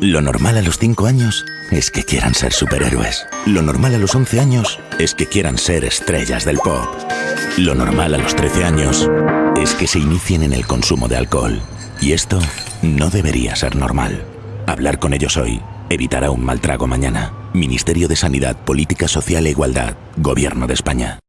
Lo normal a los 5 años es que quieran ser superhéroes. Lo normal a los 11 años es que quieran ser estrellas del pop. Lo normal a los 13 años es que se inicien en el consumo de alcohol. Y esto no debería ser normal. Hablar con ellos hoy evitará un mal trago mañana. Ministerio de Sanidad, Política Social e Igualdad. Gobierno de España.